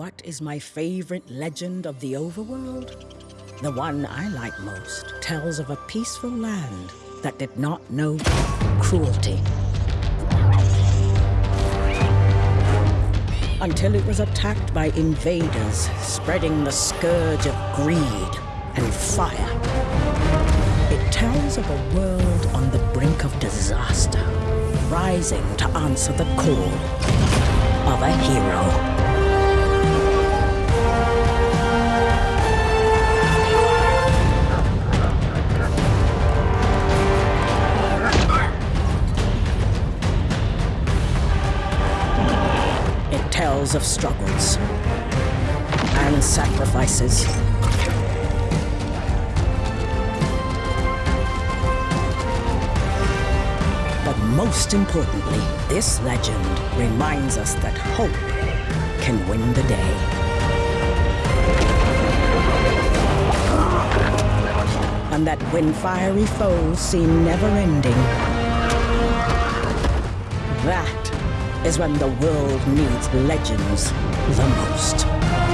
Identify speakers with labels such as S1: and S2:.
S1: What is my favorite legend of the overworld? The one I like most tells of a peaceful land that did not know cruelty. Until it was attacked by invaders, spreading the scourge of greed and fire. It tells of a world on the brink of disaster, rising to answer the call of a hero. Tells of struggles and sacrifices. But most importantly, this legend reminds us that hope can win the day. And that when fiery foes seem never is when the world needs legends the most.